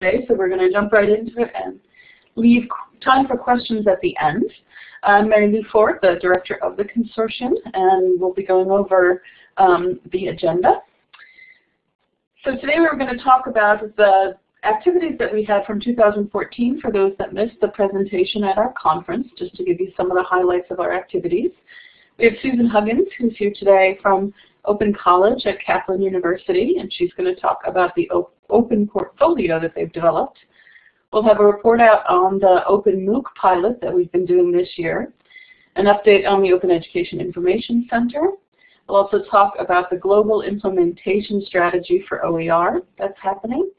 today, so we're going to jump right into it and leave time for questions at the end. I'm Mary Lou Forward, the director of the consortium, and we'll be going over um, the agenda. So today we're going to talk about the activities that we had from 2014 for those that missed the presentation at our conference, just to give you some of the highlights of our activities. We have Susan Huggins, who's here today from Open College at Kaplan University, and she's going to talk about the open portfolio that they've developed. We'll have a report out on the Open MOOC pilot that we've been doing this year, an update on the Open Education Information Center. We'll also talk about the global implementation strategy for OER that's happening.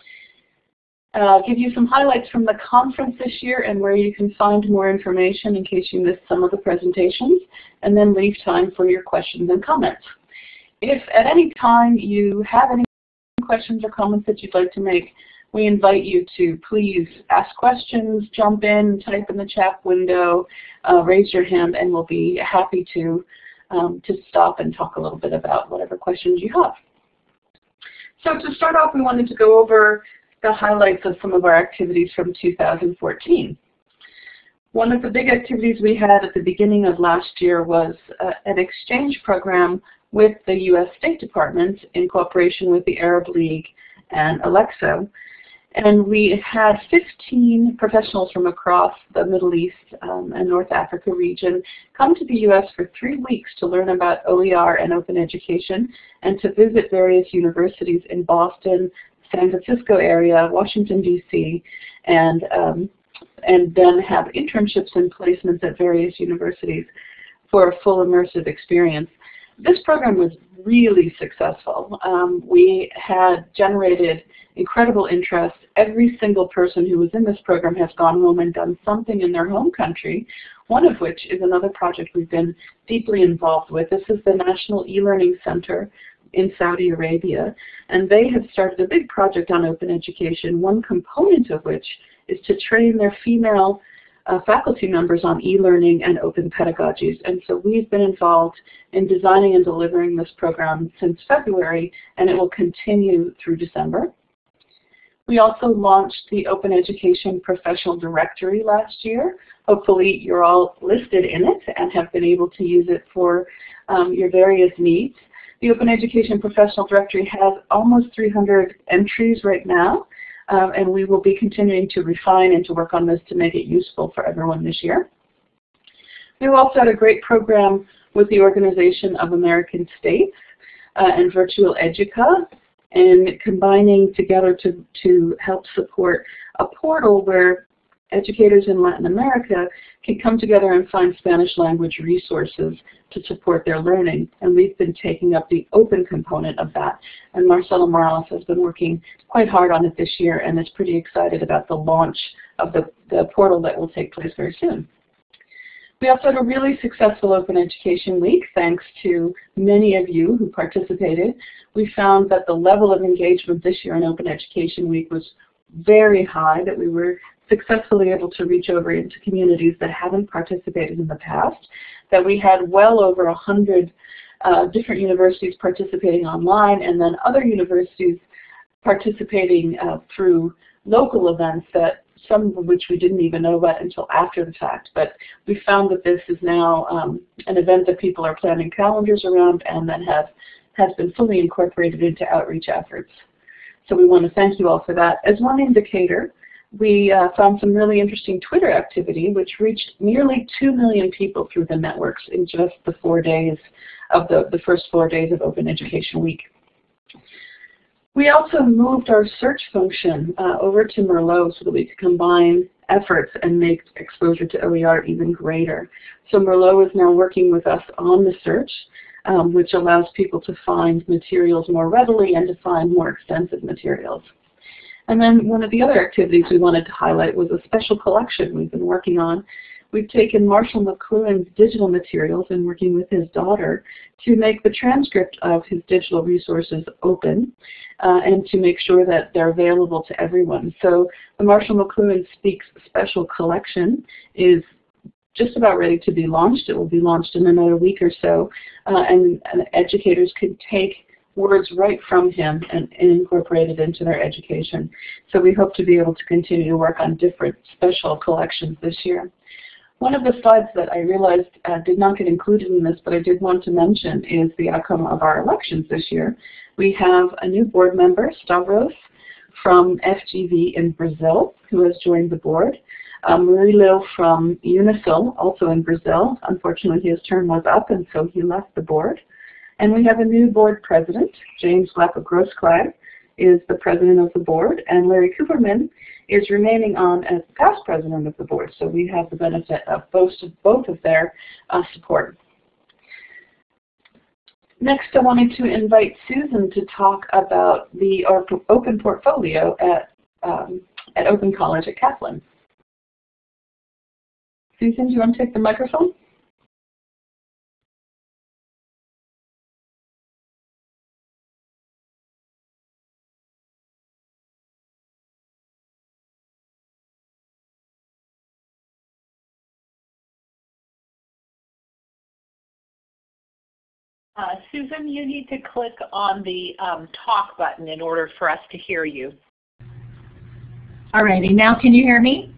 Uh, give you some highlights from the conference this year and where you can find more information in case you missed some of the presentations, and then leave time for your questions and comments. If at any time you have any questions or comments that you'd like to make, we invite you to please ask questions, jump in, type in the chat window, uh, raise your hand, and we'll be happy to, um, to stop and talk a little bit about whatever questions you have. So to start off, we wanted to go over the highlights of some of our activities from 2014. One of the big activities we had at the beginning of last year was uh, an exchange program with the U.S. State Department in cooperation with the Arab League and ALECSO. And we had 15 professionals from across the Middle East um, and North Africa region come to the U.S. for three weeks to learn about OER and open education and to visit various universities in Boston, San Francisco area, Washington, D.C., and, um, and then have internships and placements at various universities for a full immersive experience this program was really successful. Um, we had generated incredible interest. Every single person who was in this program has gone home and done something in their home country, one of which is another project we've been deeply involved with. This is the National E-Learning Center in Saudi Arabia, and they have started a big project on open education, one component of which is to train their female uh, faculty members on e-learning and open pedagogies. And so we've been involved in designing and delivering this program since February, and it will continue through December. We also launched the Open Education Professional Directory last year. Hopefully you're all listed in it and have been able to use it for um, your various needs. The Open Education Professional Directory has almost 300 entries right now, um, and we will be continuing to refine and to work on this to make it useful for everyone this year. We also had a great program with the Organization of American States uh, and Virtual Educa, and combining together to, to help support a portal where educators in Latin America can come together and find Spanish language resources to support their learning. And we've been taking up the open component of that. And Marcelo Morales has been working quite hard on it this year and is pretty excited about the launch of the, the portal that will take place very soon. We also had a really successful Open Education Week, thanks to many of you who participated. We found that the level of engagement this year in Open Education Week was very high, that we were successfully able to reach over into communities that haven't participated in the past, that we had well over 100 uh, different universities participating online and then other universities participating uh, through local events that some of which we didn't even know about until after the fact. But we found that this is now um, an event that people are planning calendars around and that have, has been fully incorporated into outreach efforts. So we want to thank you all for that. As one indicator, we uh, found some really interesting Twitter activity, which reached nearly 2 million people through the networks in just the four days of the, the first four days of Open Education Week. We also moved our search function uh, over to Merlot so that we could combine efforts and make exposure to OER even greater. So Merlot is now working with us on the search, um, which allows people to find materials more readily and to find more extensive materials. And then one of the other activities we wanted to highlight was a special collection we've been working on. We've taken Marshall McLuhan's digital materials and working with his daughter to make the transcript of his digital resources open uh, and to make sure that they're available to everyone. So the Marshall McLuhan Speaks Special Collection is just about ready to be launched. It will be launched in another week or so, uh, and, and educators can take words right from him and, and incorporated into their education. So we hope to be able to continue to work on different special collections this year. One of the slides that I realized uh, did not get included in this, but I did want to mention, is the outcome of our elections this year. We have a new board member, Stavros, from FGV in Brazil, who has joined the board. Um, Murilo from Unisul, also in Brazil. Unfortunately, his term was up, and so he left the board. And we have a new board president, James Glapa-Grossklag is the president of the board, and Larry Cooperman is remaining on as past president of the board. So we have the benefit of both of, both of their uh, support. Next, I wanted to invite Susan to talk about the open portfolio at, um, at Open College at Kaplan. Susan, do you want to take the microphone? Uh, Susan, you need to click on the um, talk button in order for us to hear you. Alrighty, now can you hear me?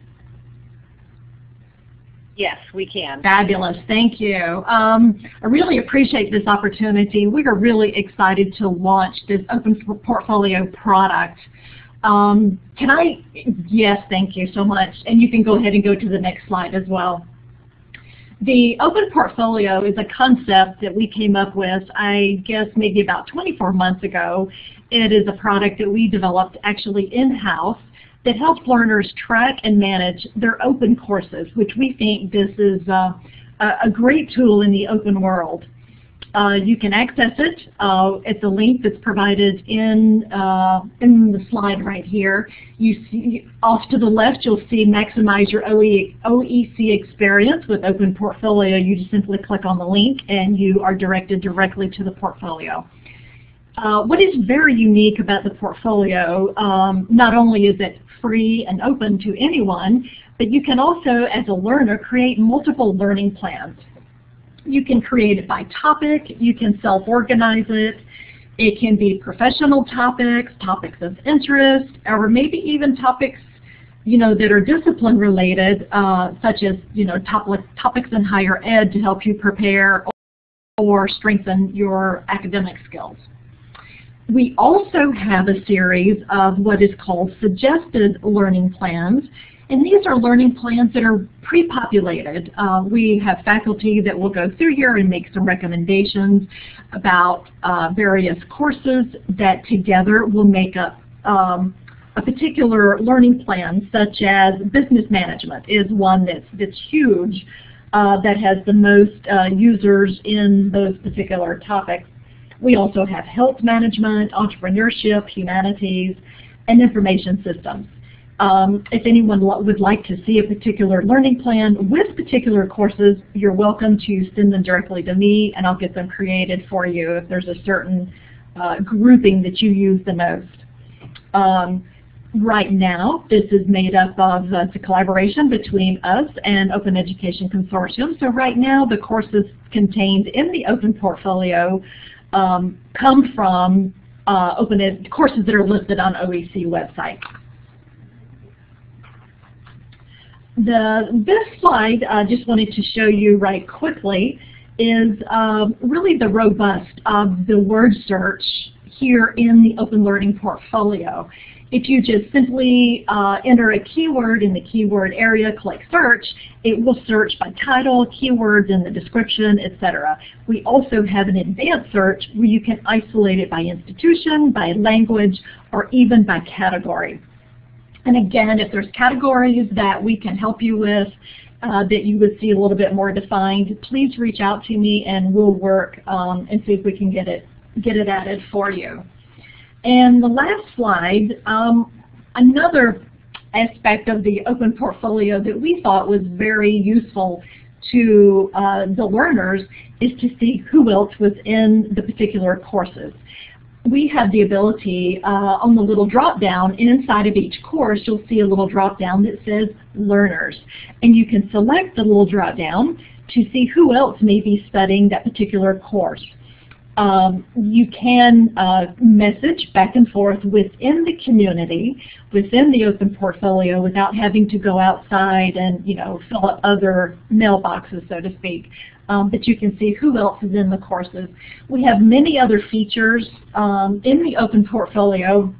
Yes, we can. Fabulous, thank you. Um, I really appreciate this opportunity. We are really excited to launch this open portfolio product. Um, can I, yes, thank you so much. And you can go ahead and go to the next slide as well. The open portfolio is a concept that we came up with, I guess maybe about 24 months ago. It is a product that we developed actually in-house that helps learners track and manage their open courses, which we think this is uh, a great tool in the open world. Uh, you can access it uh, at the link that's provided in uh, in the slide right here. You see off to the left, you'll see maximize your OE, OEC experience with Open Portfolio. You just simply click on the link and you are directed directly to the portfolio. Uh, what is very unique about the portfolio, um, not only is it free and open to anyone, but you can also, as a learner, create multiple learning plans. You can create it by topic, you can self-organize it, it can be professional topics, topics of interest, or maybe even topics you know, that are discipline related, uh, such as, you know, topic, topics in higher ed to help you prepare or strengthen your academic skills. We also have a series of what is called suggested learning plans, and these are learning plans that are pre-populated. Uh, we have faculty that will go through here and make some recommendations about uh, various courses that together will make up um, a particular learning plan, such as business management is one that's, that's huge, uh, that has the most uh, users in those particular topics. We also have health management, entrepreneurship, humanities, and information systems. Um, if anyone would like to see a particular learning plan with particular courses, you're welcome to send them directly to me and I'll get them created for you if there's a certain uh, grouping that you use the most. Um, right now, this is made up of uh, a collaboration between us and Open Education Consortium. So right now, the courses contained in the Open Portfolio um, come from uh, open courses that are listed on OEC website. The, this slide I just wanted to show you right quickly is um, really the robust of the word search here in the Open Learning Portfolio. If you just simply uh, enter a keyword in the keyword area, click search, it will search by title, keywords in the description, etc. We also have an advanced search where you can isolate it by institution, by language, or even by category. And again, if there's categories that we can help you with uh, that you would see a little bit more defined, please reach out to me and we'll work um, and see if we can get it, get it added for you. And the last slide, um, another aspect of the open portfolio that we thought was very useful to uh, the learners is to see who else was in the particular courses we have the ability uh, on the little drop down inside of each course you'll see a little drop down that says learners and you can select the little drop down to see who else may be studying that particular course. um, you can uh, message back and forth within the community, within the open portfolio without having to go outside and you know fill up other mailboxes, so to speak. Um, but you can see who else is in the courses. We have many other features um, in the open portfolio.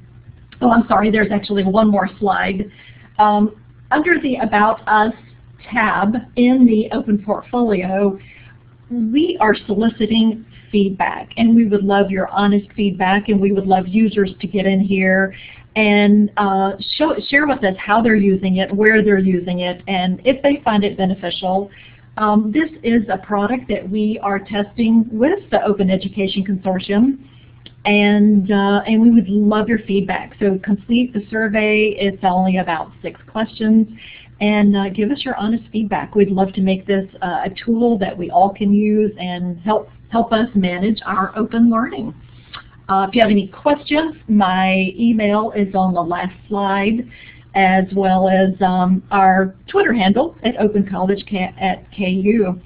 Oh, I'm sorry, there's actually one more slide. Um, under the About Us tab in the open portfolio, we are soliciting feedback and we would love your honest feedback and we would love users to get in here and uh, show, share with us how they're using it, where they're using it, and if they find it beneficial. Um, this is a product that we are testing with the Open Education Consortium and uh, and we would love your feedback. So complete the survey. It's only about six questions and uh, give us your honest feedback. We'd love to make this uh, a tool that we all can use and help, help us manage our open learning. Uh, if you have any questions, my email is on the last slide as well as um, our Twitter handle at Open College at KU.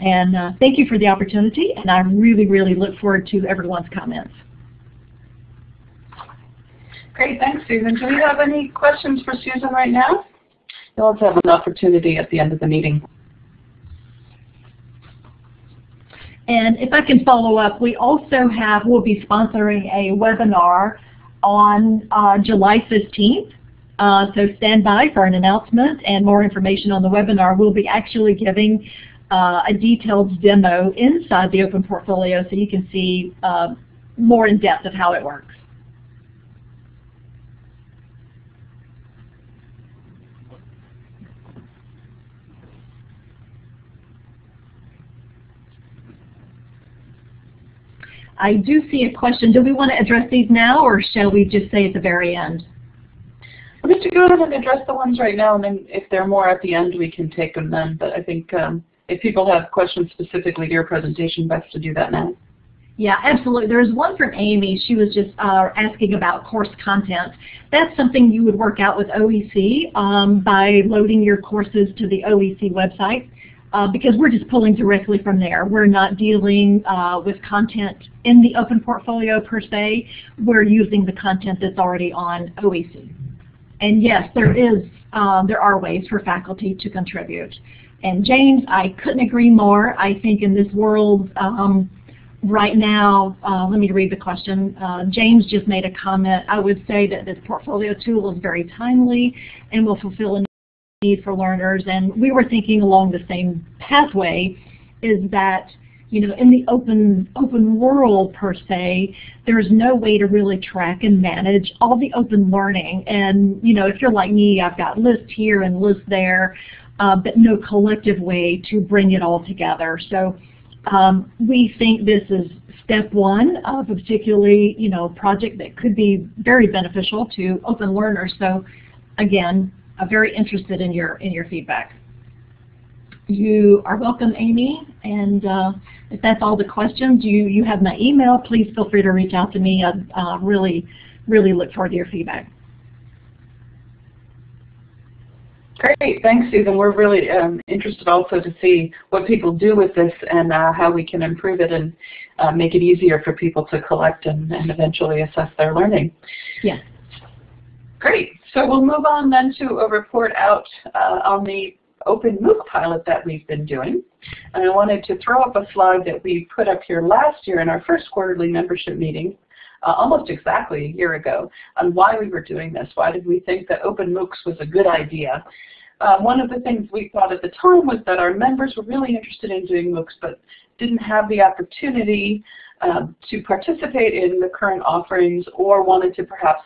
And uh, thank you for the opportunity, and I really, really look forward to everyone's comments. Great, thanks Susan. Do we have any questions for Susan right now? You'll also have an opportunity at the end of the meeting. And if I can follow up, we also have, we'll be sponsoring a webinar on uh, July 15th. Uh, so stand by for an announcement and more information on the webinar. We'll be actually giving uh, a detailed demo inside the open portfolio so you can see uh, more in depth of how it works. I do see a question. Do we want to address these now, or shall we just say at the very end? We're going to go ahead and address the ones right now, and then if there are more at the end, we can take them then. But I think um, if people have questions specifically to your presentation, best to do that now. Yeah, absolutely. There's one from Amy. She was just uh, asking about course content. That's something you would work out with OEC um, by loading your courses to the OEC website uh, because we're just pulling directly from there. We're not dealing uh, with content in the open portfolio per se. We're using the content that's already on OEC. And yes, there is um, there are ways for faculty to contribute. And James, I couldn't agree more. I think in this world um, right now, uh, let me read the question. Uh, James just made a comment. I would say that this portfolio tool is very timely and will fulfill a need for learners. And we were thinking along the same pathway is that you know, in the open open world per se, there's no way to really track and manage all the open learning. And you know, if you're like me, I've got lists here and lists there, uh, but no collective way to bring it all together. So um, we think this is step one of a particularly you know project that could be very beneficial to open learners. So again, I'm very interested in your in your feedback. You are welcome, Amy. And uh, if that's all the questions, you you have my email. Please feel free to reach out to me. I uh, really really look forward to your feedback. Great, thanks Susan. We're really um, interested also to see what people do with this and uh, how we can improve it and uh, make it easier for people to collect and, and eventually assess their learning. Yes. Great. So we'll move on then to a report out uh, on the open MOOC pilot that we've been doing. And I wanted to throw up a slide that we put up here last year in our first quarterly membership meeting, uh, almost exactly a year ago, on why we were doing this. Why did we think that open MOOCs was a good idea? Uh, one of the things we thought at the time was that our members were really interested in doing MOOCs but didn't have the opportunity uh, to participate in the current offerings or wanted to perhaps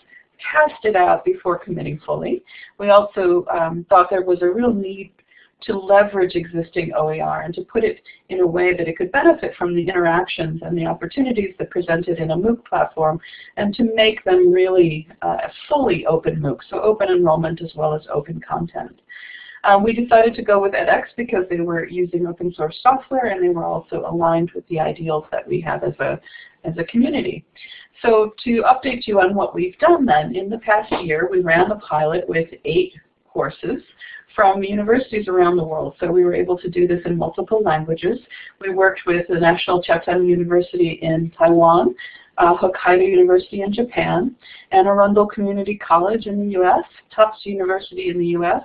test it out before committing fully. We also um, thought there was a real need to leverage existing OER and to put it in a way that it could benefit from the interactions and the opportunities that presented in a MOOC platform and to make them really uh, fully open MOOC, so open enrollment as well as open content. Um, we decided to go with edX because they were using open source software and they were also aligned with the ideals that we have as a, as a community. So to update you on what we've done then, in the past year we ran the pilot with eight courses from universities around the world. So we were able to do this in multiple languages. We worked with the National Chiao Tung University in Taiwan, uh, Hokkaido University in Japan, Anne Arundel Community College in the U.S., Tufts University in the U.S.,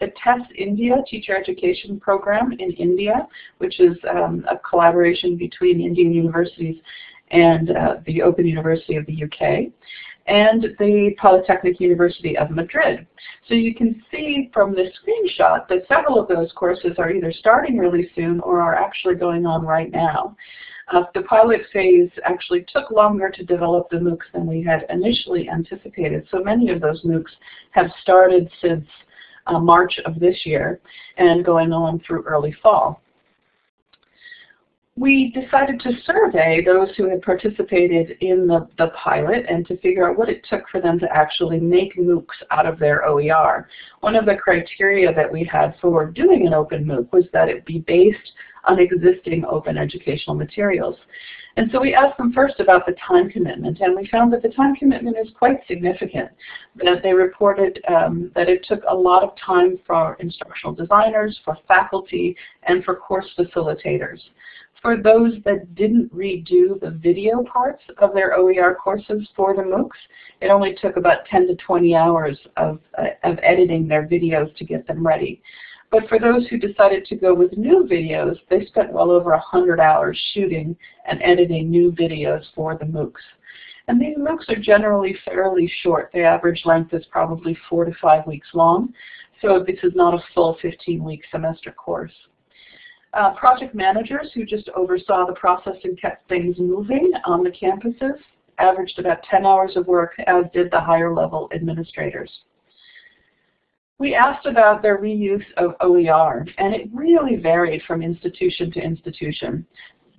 the TESS India Teacher Education Program in India, which is um, a collaboration between Indian universities and uh, the Open University of the UK, and the Polytechnic University of Madrid. So you can see from this screenshot that several of those courses are either starting really soon or are actually going on right now. Uh, the pilot phase actually took longer to develop the MOOCs than we had initially anticipated. So many of those MOOCs have started since uh, March of this year and going on through early fall. We decided to survey those who had participated in the, the pilot and to figure out what it took for them to actually make MOOCs out of their OER. One of the criteria that we had for doing an open MOOC was that it be based on existing open educational materials. And so we asked them first about the time commitment, and we found that the time commitment is quite significant. That they reported um, that it took a lot of time for instructional designers, for faculty, and for course facilitators. For those that didn't redo the video parts of their OER courses for the MOOCs, it only took about 10 to 20 hours of, uh, of editing their videos to get them ready. But for those who decided to go with new videos, they spent well over 100 hours shooting and editing new videos for the MOOCs. And these MOOCs are generally fairly short. The average length is probably four to five weeks long. So this is not a full 15-week semester course. Uh, project managers who just oversaw the process and kept things moving on the campuses averaged about 10 hours of work, as did the higher level administrators. We asked about their reuse of OER, and it really varied from institution to institution.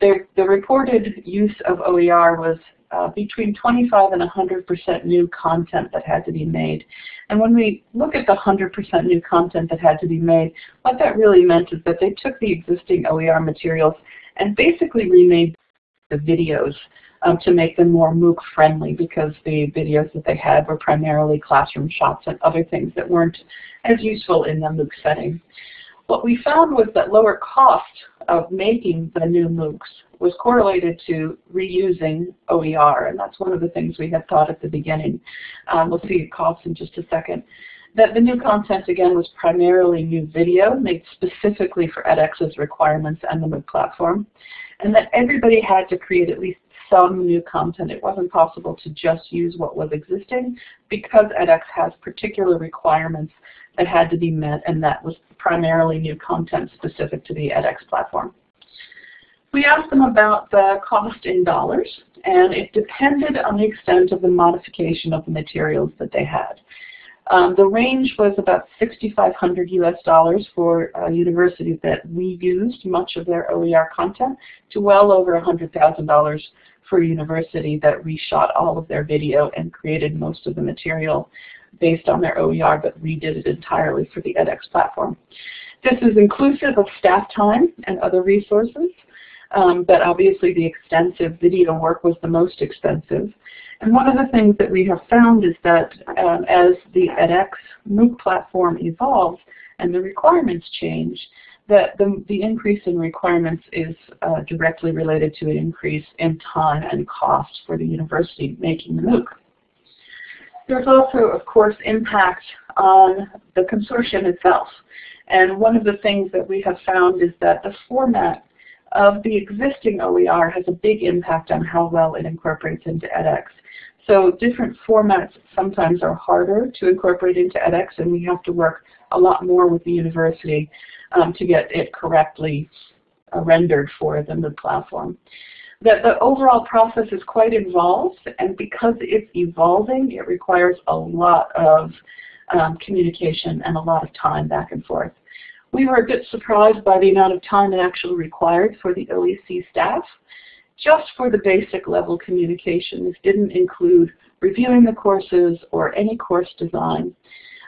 The, the reported use of OER was uh, between 25 and 100% new content that had to be made. And when we look at the 100% new content that had to be made, what that really meant is that they took the existing OER materials and basically remade the videos um, to make them more MOOC friendly because the videos that they had were primarily classroom shots and other things that weren't as useful in the MOOC setting. What we found was that lower cost of making the new MOOCs was correlated to reusing OER, and that's one of the things we had thought at the beginning. Um, we'll see it costs in just a second. That the new content, again, was primarily new video made specifically for edX's requirements and the MOOC platform, and that everybody had to create at least some new content. It wasn't possible to just use what was existing because edX has particular requirements that had to be met, and that was primarily new content specific to the edX platform. We asked them about the cost in dollars, and it depended on the extent of the modification of the materials that they had. Um, the range was about 6,500 US dollars for a university that reused much of their OER content to well over $100,000 for a university that reshot all of their video and created most of the material based on their OER but redid it entirely for the edX platform. This is inclusive of staff time and other resources, um, but obviously the extensive video work was the most expensive. And one of the things that we have found is that um, as the edX MOOC platform evolves and the requirements change, that the, the increase in requirements is uh, directly related to an increase in time and cost for the university making the MOOC. There's also, of course, impact on the consortium itself. And one of the things that we have found is that the format of the existing OER has a big impact on how well it incorporates into edX. So different formats sometimes are harder to incorporate into edX and we have to work a lot more with the university um, to get it correctly uh, rendered for the MOOC platform. That the overall process is quite involved and because it's evolving it requires a lot of um, communication and a lot of time back and forth. We were a bit surprised by the amount of time it actually required for the OEC staff just for the basic level communication. This didn't include reviewing the courses or any course design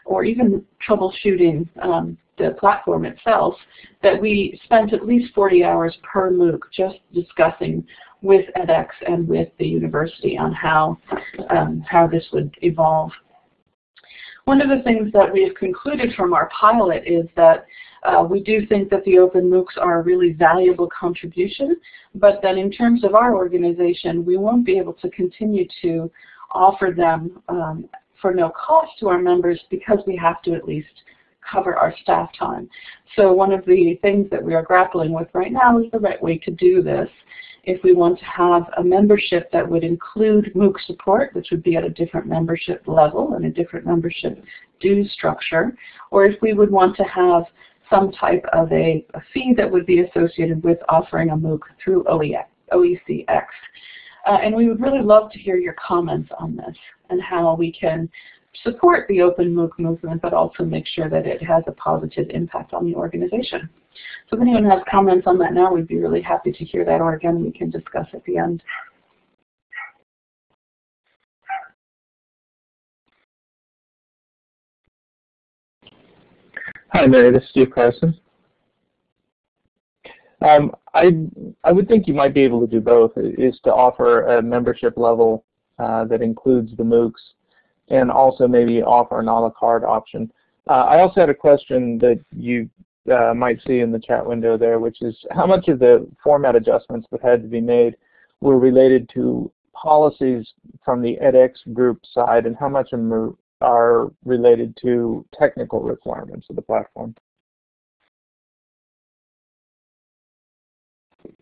or even troubleshooting um, the platform itself, that we spent at least 40 hours per MOOC just discussing with edX and with the university on how, um, how this would evolve. one of the things that we have concluded from our pilot is that uh, we do think that the open MOOCs are a really valuable contribution, but that in terms of our organization, we won't be able to continue to offer them um, for no cost to our members because we have to at least cover our staff time. So one of the things that we are grappling with right now is the right way to do this. If we want to have a membership that would include MOOC support, which would be at a different membership level and a different membership dues structure, or if we would want to have some type of a, a fee that would be associated with offering a MOOC through OECX. Uh, and we would really love to hear your comments on this and how we can support the open MOOC movement, but also make sure that it has a positive impact on the organization. So if anyone has comments on that now, we'd be really happy to hear that, or again, we can discuss at the end. Hi, Mary. This is Steve Carson. Um, I I would think you might be able to do both. Is to offer a membership level uh, that includes the MOOCs and also maybe offer an a la carte option. Uh, I also had a question that you uh, might see in the chat window there, which is how much of the format adjustments that had to be made were related to policies from the edX group side and how much of them are related to technical requirements of the platform?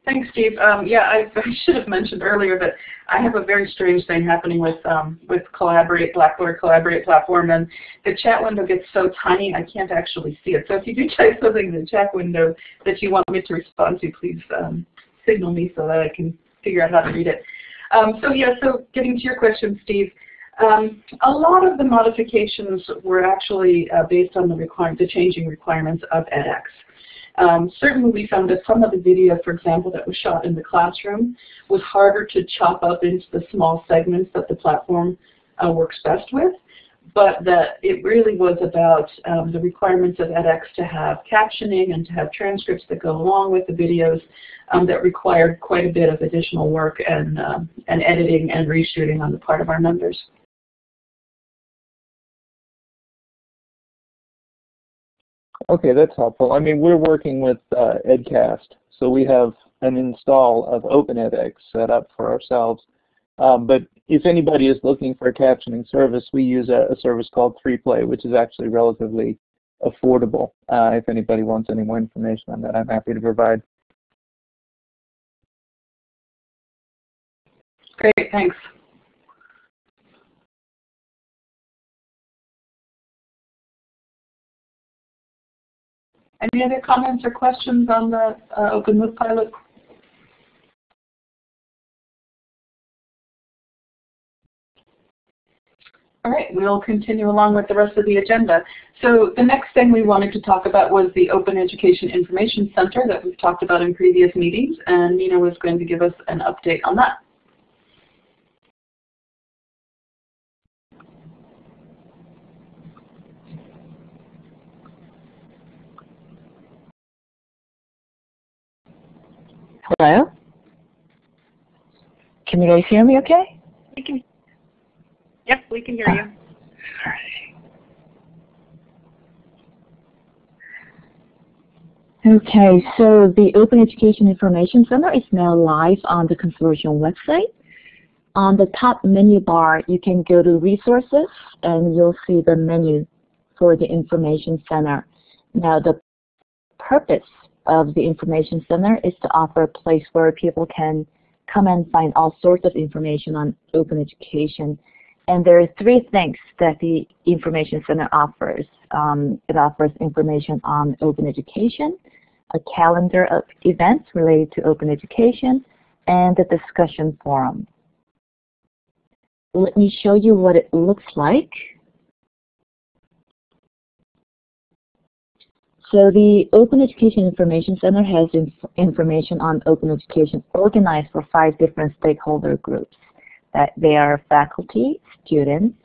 Thanks, Steve. Um, yeah, I, I, should have mentioned earlier that I have a very strange thing happening with um, with Collaborate, Blackboard Collaborate platform, and the chat window gets so tiny I can't actually see it. So if you do type something in the chat window that you want me to respond to, please um, signal me so that I can figure out how to read it. Um, so yeah, so getting to your question, Steve, um, a lot of the modifications were actually uh, based on the, the changing requirements of edX. Um, certainly we found that some of the video, for example, that was shot in the classroom was harder to chop up into the small segments that the platform uh, works best with, but that it really was about um, the requirements of edX to have captioning and to have transcripts that go along with the videos um, that required quite a bit of additional work and, um, and editing and reshooting on the part of our members. Okay, that's helpful. I mean, we're working with uh, Edcast, so we have an install of OpenEdX set up for ourselves. Um, but if anybody is looking for a captioning service, we use a, a service called 3Play, which is actually relatively affordable. Uh, if anybody wants any more information on that, I'm happy to provide. Great, thanks. Any other comments or questions on the uh, Open MOOC pilot? All right, we'll continue along with the rest of the agenda. So the next thing we wanted to talk about was the Open Education Information Center that we've talked about in previous meetings, and Nina was going to give us an update on that. Hello? Can you guys hear me okay? We can. Yep, we can hear you. Okay, so the Open Education Information Center is now live on the consortium website. On the top menu bar, you can go to Resources, and you'll see the menu for the Information Center. Now, the purpose of the Information Center is to offer a place where people can come and find all sorts of information on open education. And there are three things that the Information Center offers. Um, it offers information on open education, a calendar of events related to open education, and a discussion forum. Let me show you what it looks like. So the Open Education Information Center has inf information on open education organized for five different stakeholder groups. That they are faculty, students,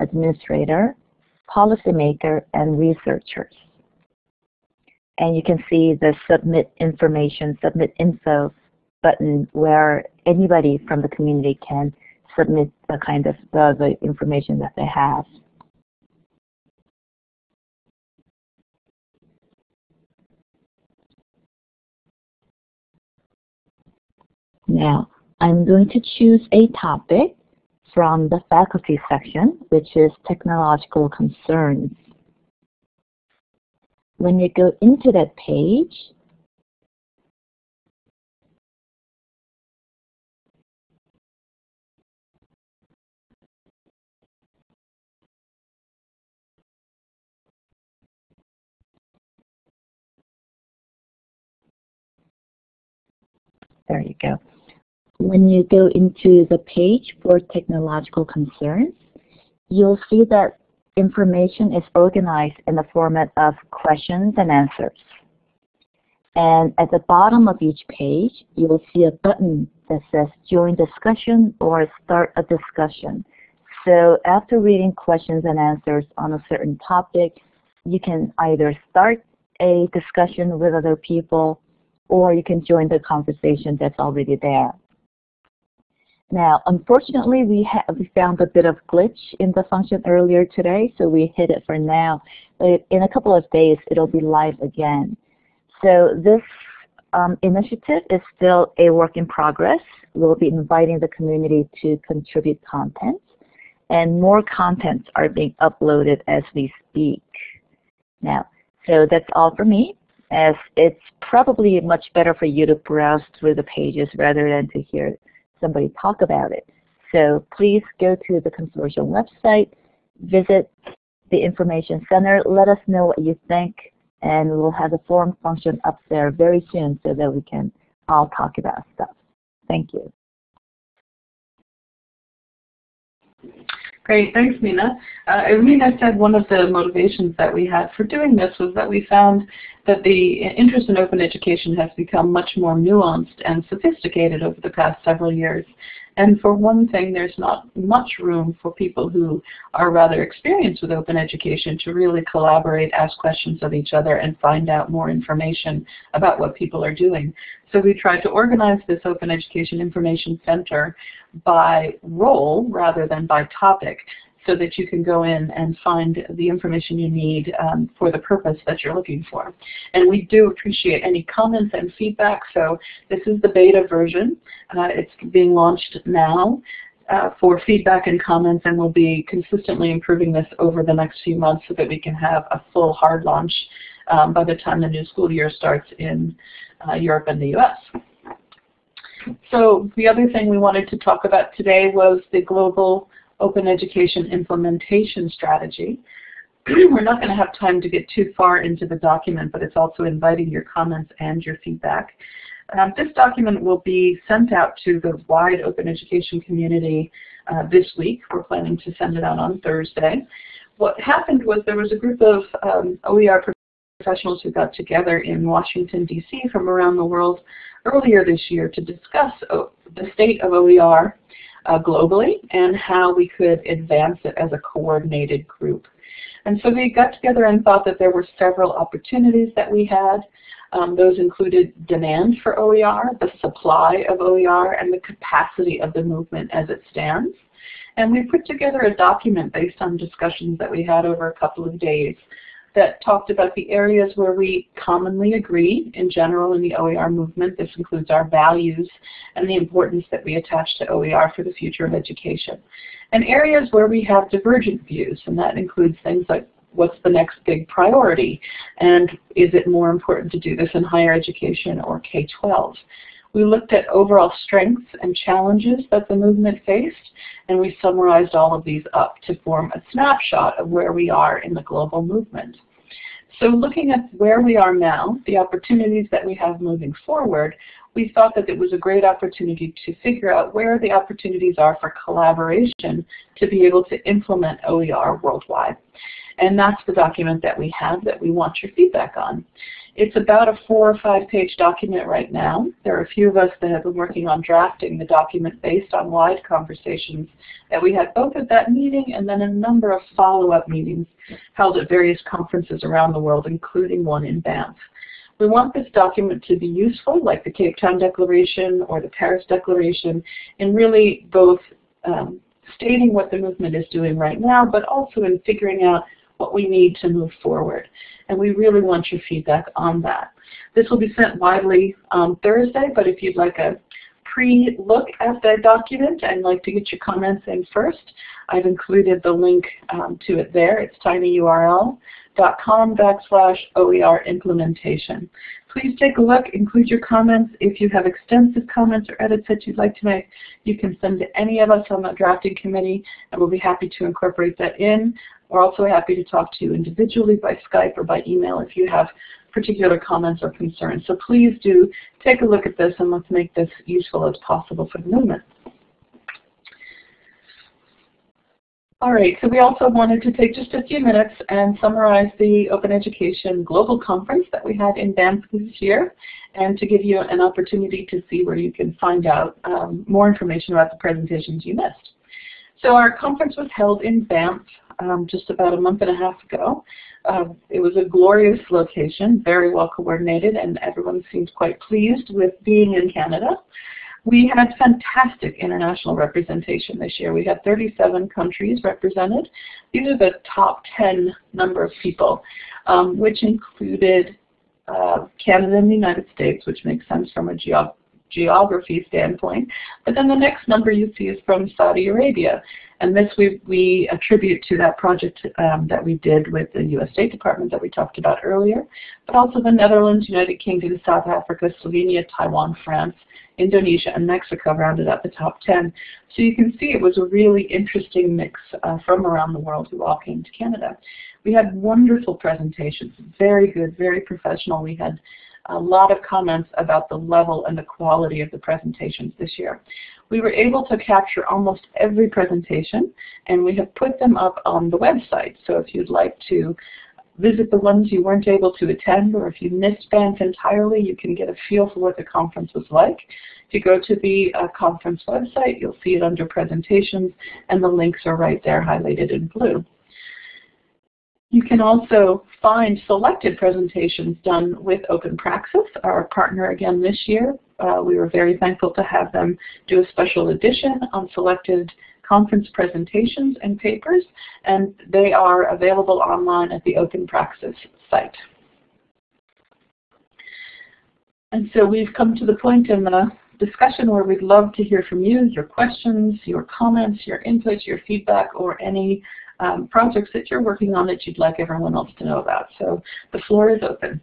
administrator, policymaker, and researchers. And you can see the submit information, submit info button where anybody from the community can submit the kind of the, the information that they have. Now, I'm going to choose a topic from the faculty section, which is technological concerns. When you go into that page, there you go. When you go into the page for technological concerns, you'll see that information is organized in the format of questions and answers. And at the bottom of each page, you will see a button that says Join Discussion or Start a Discussion. So after reading questions and answers on a certain topic, you can either start a discussion with other people or you can join the conversation that's already there. Now, unfortunately, we, we found a bit of glitch in the function earlier today, so we hid it for now. But in a couple of days, it'll be live again. So this um, initiative is still a work in progress. We'll be inviting the community to contribute content, and more contents are being uploaded as we speak. Now, so that's all for me, as it's probably much better for you to browse through the pages rather than to hear somebody talk about it. So please go to the consortium website, visit the information center, let us know what you think, and we'll have the forum function up there very soon so that we can all talk about stuff. Thank you. Great, thanks Mina. Uh, as Mina said, one of the motivations that we had for doing this was that we found that the interest in open education has become much more nuanced and sophisticated over the past several years. And for one thing, there's not much room for people who are rather experienced with open education to really collaborate, ask questions of each other, and find out more information about what people are doing. So we tried to organize this Open Education Information Center by role rather than by topic so that you can go in and find the information you need um, for the purpose that you're looking for. And we do appreciate any comments and feedback, so this is the beta version. Uh, it's being launched now. Uh, for feedback and comments and we'll be consistently improving this over the next few months so that we can have a full hard launch um, by the time the new school year starts in uh, Europe and the US. So the other thing we wanted to talk about today was the global open education implementation strategy. We're not going to have time to get too far into the document, but it's also inviting your comments and your feedback. Um, this document will be sent out to the wide open education community uh, this week. We're planning to send it out on Thursday. What happened was there was a group of um, OER professionals who got together in Washington, D.C. from around the world earlier this year to discuss the state of OER uh, globally and how we could advance it as a coordinated group. And so we got together and thought that there were several opportunities that we had. Um, those included demand for OER, the supply of OER, and the capacity of the movement as it stands. And we put together a document based on discussions that we had over a couple of days that talked about the areas where we commonly agree in general in the OER movement. This includes our values and the importance that we attach to OER for the future of education. And areas where we have divergent views, and that includes things like what's the next big priority, and is it more important to do this in higher education or K-12. We looked at overall strengths and challenges that the movement faced, and we summarized all of these up to form a snapshot of where we are in the global movement. So looking at where we are now, the opportunities that we have moving forward, we thought that it was a great opportunity to figure out where the opportunities are for collaboration to be able to implement OER worldwide. And that's the document that we have that we want your feedback on. It's about a four or five page document right now. There are a few of us that have been working on drafting the document based on wide conversations that we had both at that meeting and then a number of follow-up meetings held at various conferences around the world, including one in Banff. We want this document to be useful, like the Cape Town Declaration or the Paris Declaration, in really both um, stating what the movement is doing right now, but also in figuring out what we need to move forward. And we really want your feedback on that. This will be sent widely on Thursday, but if you'd like a pre-look at the document and like to get your comments in first, I've included the link um, to it there. It's tinyurl.com backslash OER implementation. Please take a look, include your comments. If you have extensive comments or edits that you'd like to make, you can send to any of us on the drafting committee and we'll be happy to incorporate that in. We're also happy to talk to you individually by Skype or by email if you have particular comments or concerns. So please do take a look at this and let's make this useful as possible for the movement. All right, so we also wanted to take just a few minutes and summarize the Open Education Global Conference that we had in Banff this year and to give you an opportunity to see where you can find out um, more information about the presentations you missed. So our conference was held in Banff um, just about a month and a half ago. Uh, it was a glorious location, very well coordinated, and everyone seems quite pleased with being in Canada. We had fantastic international representation this year. We had 37 countries represented. These are the top 10 number of people, um, which included uh, Canada and the United States, which makes sense from a geog geography standpoint. But then the next number you see is from Saudi Arabia. And this we, we attribute to that project um, that we did with the U.S. State Department that we talked about earlier, but also the Netherlands, United Kingdom, South Africa, Slovenia, Taiwan, France, Indonesia, and Mexico rounded out the top 10. So you can see it was a really interesting mix uh, from around the world who all came to Canada. We had wonderful presentations, very good, very professional. We had a lot of comments about the level and the quality of the presentations this year. We were able to capture almost every presentation and we have put them up on the website. So if you'd like to visit the ones you weren't able to attend or if you missed Banff entirely, you can get a feel for what the conference was like. If you go to the uh, conference website, you'll see it under presentations and the links are right there highlighted in blue. You can also find selected presentations done with Open Praxis, our partner again this year. Uh, we were very thankful to have them do a special edition on selected conference presentations and papers, and they are available online at the Open Praxis site. And so we've come to the point in the discussion where we'd love to hear from you, your questions, your comments, your input, your feedback, or any um, projects that you're working on that you'd like everyone else to know about. So the floor is open.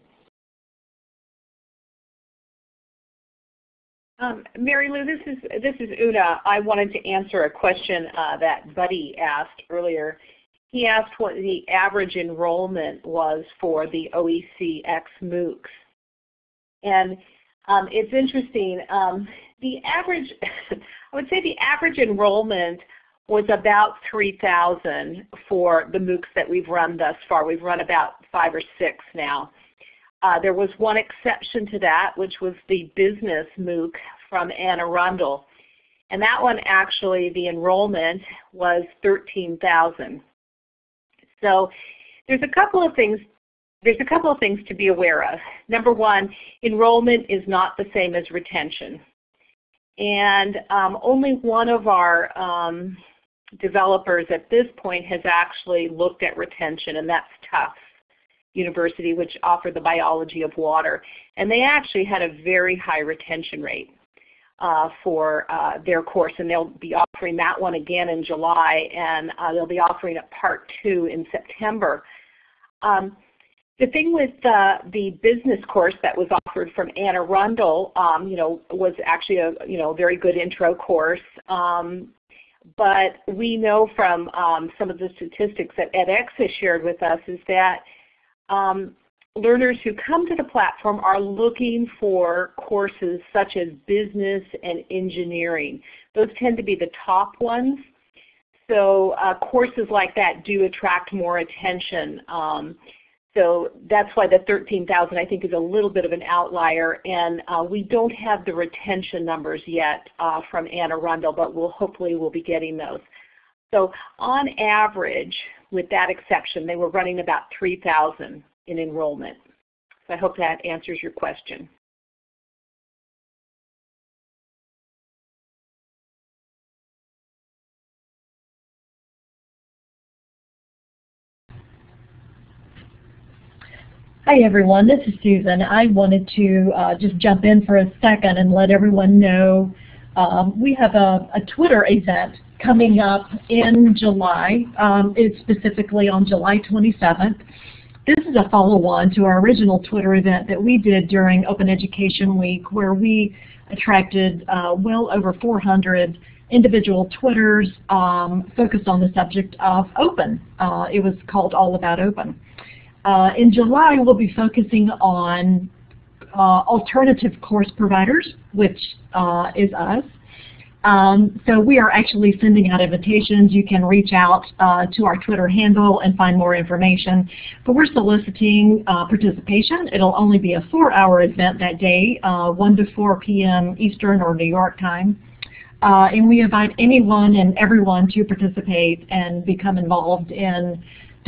Um, Mary Lou, this is this is Una. I wanted to answer a question uh, that Buddy asked earlier. He asked what the average enrollment was for the OECX MOOCs. And um, it's interesting. Um, the average, I would say the average enrollment was about 3,000 for the MOOCs that we've run thus far. We've run about five or six now. Uh, there was one exception to that, which was the business MOOC from Anne Arundel. And that one actually, the enrollment was 13,000. So there's a couple of things there's a couple of things to be aware of. Number one, enrollment is not the same as retention. And um, only one of our um, developers at this point has actually looked at retention, and that's Tufts University, which offered the biology of water. And they actually had a very high retention rate uh, for uh, their course, and they'll be offering that one again in July, and uh, they'll be offering a part two in September. Um, the thing with the business course that was offered from Anne Arundel, um, you know, was actually a you know very good intro course. Um, but we know from um, some of the statistics that edX has shared with us is that um, learners who come to the platform are looking for courses such as business and engineering. Those tend to be the top ones. So uh, courses like that do attract more attention. Um, so that's why the 13,000 I think is a little bit of an outlier and uh, we don't have the retention numbers yet uh, from Anne Arundel but we'll hopefully we'll be getting those. So on average with that exception they were running about 3,000 in enrollment. So I hope that answers your question. Hi everyone, this is Susan. I wanted to uh, just jump in for a second and let everyone know Um, we have a, a, Twitter event coming up in July. Um, it's specifically on July 27th. This is a follow-on to our original Twitter event that we did during Open Education Week where we attracted uh, well over 400 individual Twitters um, focused on the subject of open. Uh, it was called All About Open. Uh, in July, we'll be focusing on uh, alternative course providers, which uh, is us. Um, so we are actually sending out invitations. You can reach out uh, to our Twitter handle and find more information. But we're soliciting uh, participation. It'll only be a four-hour event that day, uh, 1 to 4 p.m. Eastern or New York time. And we invite anyone and everyone to participate and become involved in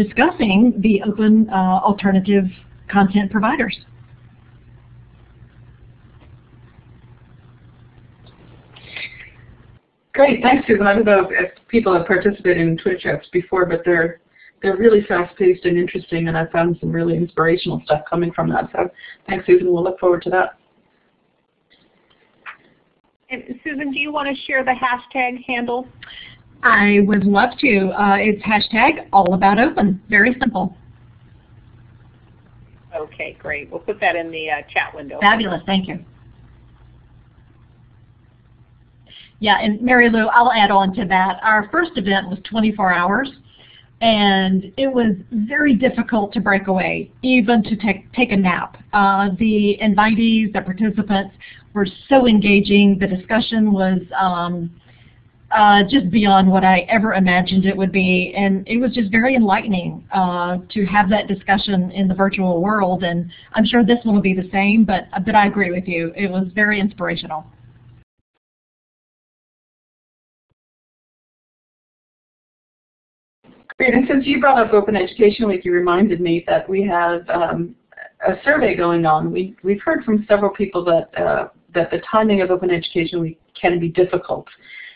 discussing the open uh, alternative content providers. Great, thanks Susan. I don't know if people have participated in Twitter chats before, but they're they're really fast-paced and interesting, and I found some really inspirational stuff coming from that. So thanks Susan, we'll look forward to that. And Susan, do you want to share the hashtag handle? I would love to. Uh, it's hashtag all about open. Very simple. Okay, great. We'll put that in the uh, chat window. Fabulous. Thank you. Yeah, and Mary Lou, I'll add on to that. Our first event was 24 hours, and it was very difficult to break away, even to take, take a nap. Uh, the invitees, the participants were so engaging. The discussion was um, uh, just beyond what I ever imagined it would be. And it was just very enlightening uh, to have that discussion in the virtual world. And I'm sure this one will be the same, but, but I agree with you. It was very inspirational. Great, and since you brought up Open Education Week, you reminded me that we have um, a survey going on. We, we've heard from several people that, uh, that the timing of Open Education Week can be difficult.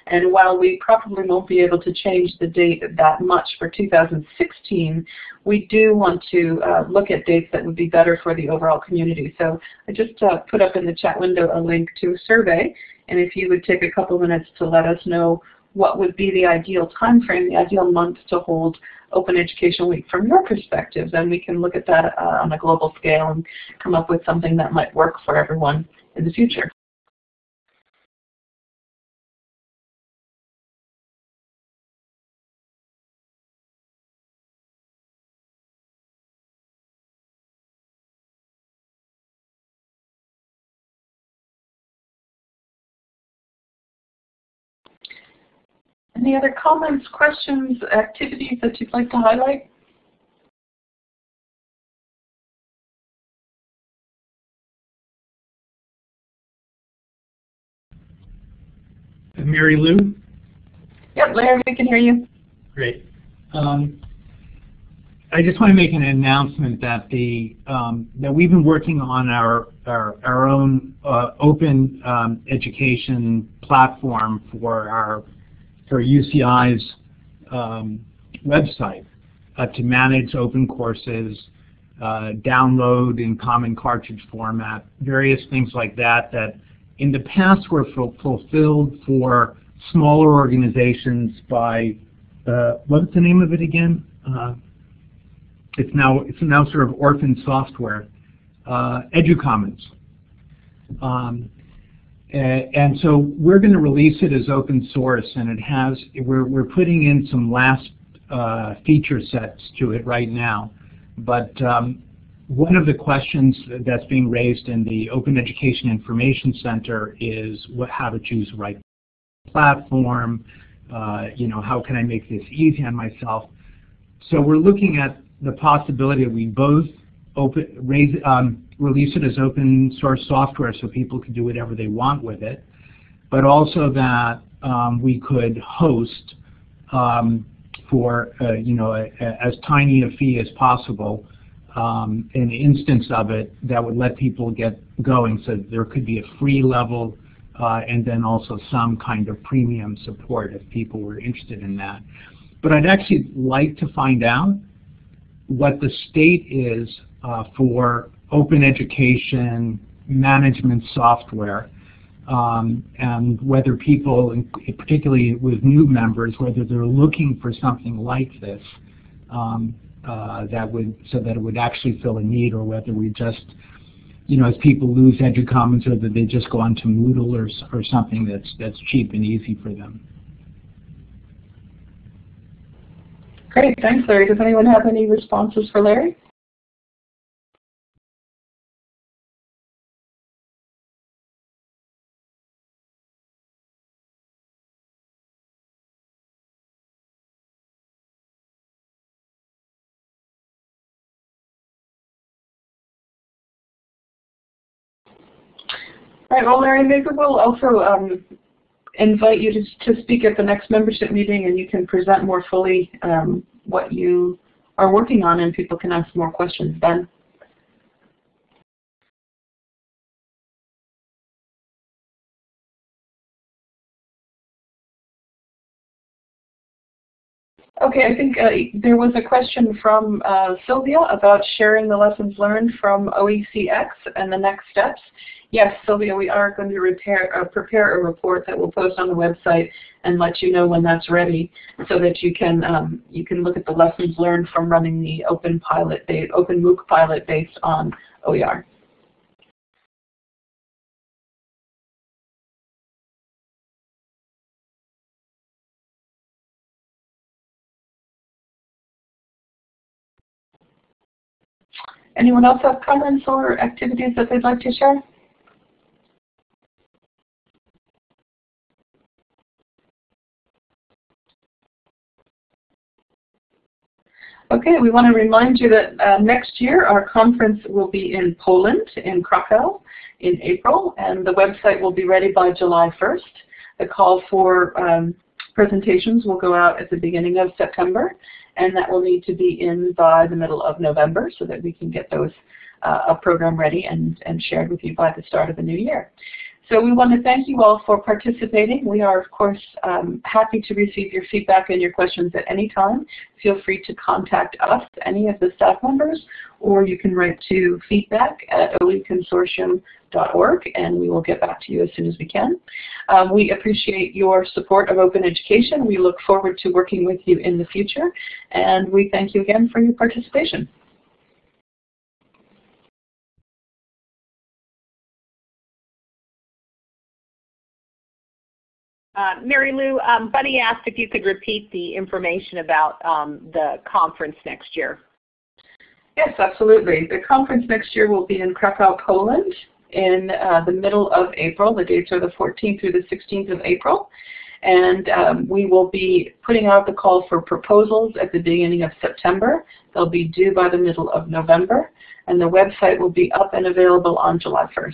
And while we probably won't be able to change the date that much for 2016, we do want to uh, look at dates that would be better for the overall community. So I just uh, put up in the chat window a link to a survey, and if you would take a couple minutes to let us know what would be the ideal time frame, the ideal month to hold Open Education Week from your perspective, then we can look at that uh, on a global scale and come up with something that might work for everyone in the future. Any other comments, questions, activities that you'd like to highlight? Mary Lou? Yep, Larry, we can hear you. Great. Um, I just want to make an announcement that the um, that we've been working on our our, our own uh, open um, education platform for our for UCI's um, website uh, to manage open courses, uh, download in common cartridge format, various things like that that in the past were fulfilled for smaller organizations by, uh, what's the name of it again? Uh, it's now it's now sort of orphan software, uh, EduCommons. Um, and so we're going to release it as open source, and it has we're we're putting in some last uh, feature sets to it right now. But um, one of the questions that's being raised in the Open Education Information Center is what, how to choose the right platform. Uh, you know, how can I make this easy on myself? So we're looking at the possibility that we both open, raise, um, release it as open source software so people can do whatever they want with it, but also that um, we could host um, for uh, you know a, a, as tiny a fee as possible um, an instance of it that would let people get going so there could be a free level uh, and then also some kind of premium support if people were interested in that. But I'd actually like to find out what the state is for open education management software um, and whether people, particularly with new members, whether they're looking for something like this um, uh, that would so that it would actually fill a need, or whether we just, you know, as people lose EduCommons, or that they just go on to Moodle or or something that's that's cheap and easy for them. Great, thanks, Larry. Does anyone have any responses for Larry? All right, well, Larry, maybe we'll also um, invite you to, to speak at the next membership meeting and you can present more fully um, what you are working on and people can ask more questions then. Okay, I think uh, there was a question from uh, Sylvia about sharing the lessons learned from OECX and the next steps. Yes, Sylvia, we are going to repair, uh, prepare a report that we'll post on the website and let you know when that's ready so that you can um, you can look at the lessons learned from running the open pilot, the open MOOC pilot based on OER. Anyone else have comments or activities that they'd like to share? Okay, we want to remind you that uh, next year our conference will be in Poland, in Krakow, in April, and the website will be ready by July 1st. The call for um, presentations will go out at the beginning of September, and that will need to be in by the middle of November so that we can get those uh, a program ready and, and shared with you by the start of the new year. So we want to thank you all for participating. We are, of course, um, happy to receive your feedback and your questions at any time. Feel free to contact us, any of the staff members, or you can write to feedback at oeconsortium.org, and we will get back to you as soon as we can. Um, we appreciate your support of open education. We look forward to working with you in the future, and we thank you again for your participation. Uh, Mary Lou, um, Buddy asked if you could repeat the information about um, the conference next year. Yes, absolutely. The conference next year will be in Krakow, Poland in uh, the middle of April. The dates are the 14th through the 16th of April. And um, we will be putting out the call for proposals at the beginning of September. They'll be due by the middle of November. And the website will be up and available on July 1st.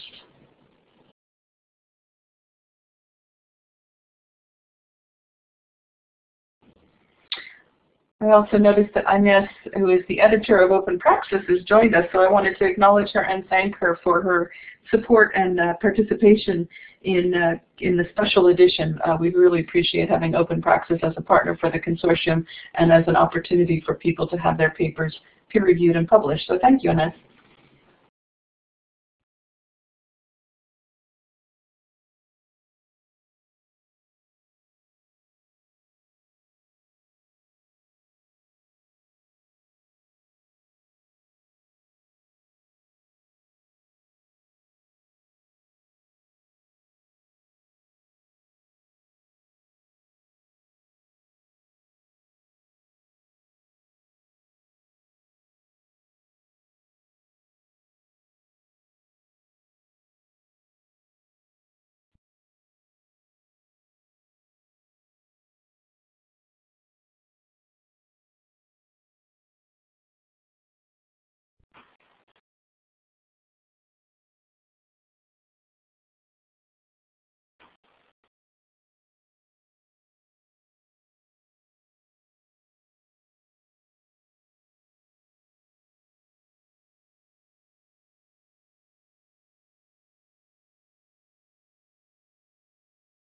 I also noticed that Ines, who is the editor of Open Praxis, has joined us, so I wanted to acknowledge her and thank her for her support and uh, participation in, uh, in the special edition. Uh, we really appreciate having Open Praxis as a partner for the consortium and as an opportunity for people to have their papers peer-reviewed and published. So thank you, Ines.